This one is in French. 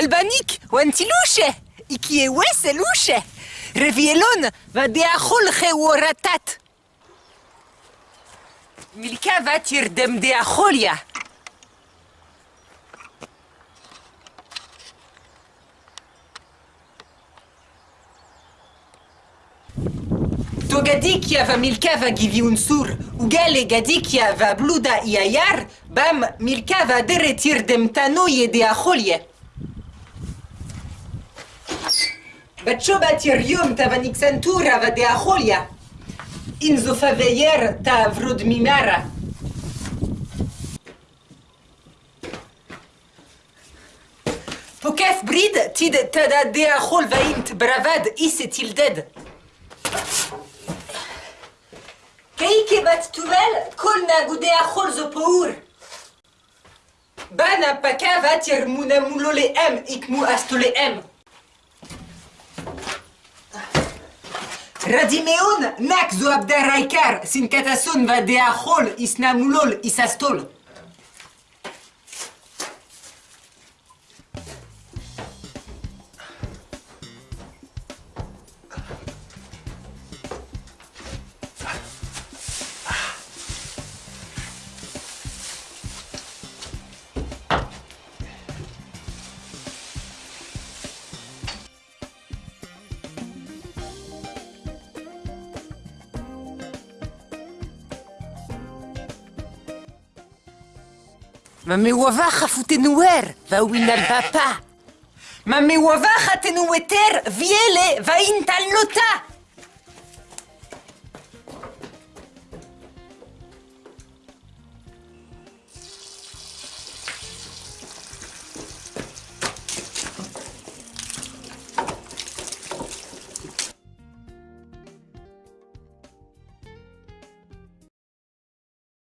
albanik oan ti louche. Iki e ouez e louche. Revielon va de a c'holche o ratat. Milka va tir dem de a c'holia To gadikia va Milka va givi un sur. Ugale gadikia va bluda yar, Bam Milka va deretir dem tanoie de a c'holie batirium ta vanixantura va de acholia. Inzo faveyer ta vrod mimara. Pokaf brid tid tada de achol vaint bravad isetil dead. Keike bat tuvel kol na gude achol zo pour. Bana paka vatir muna Radimeon, nak zo abdaraikar sin katasun va de a c'hol is namoulol is astol. Me wavacha futenuer, va winal papa. Ma me wavacha tenueter, viele, va intal lota.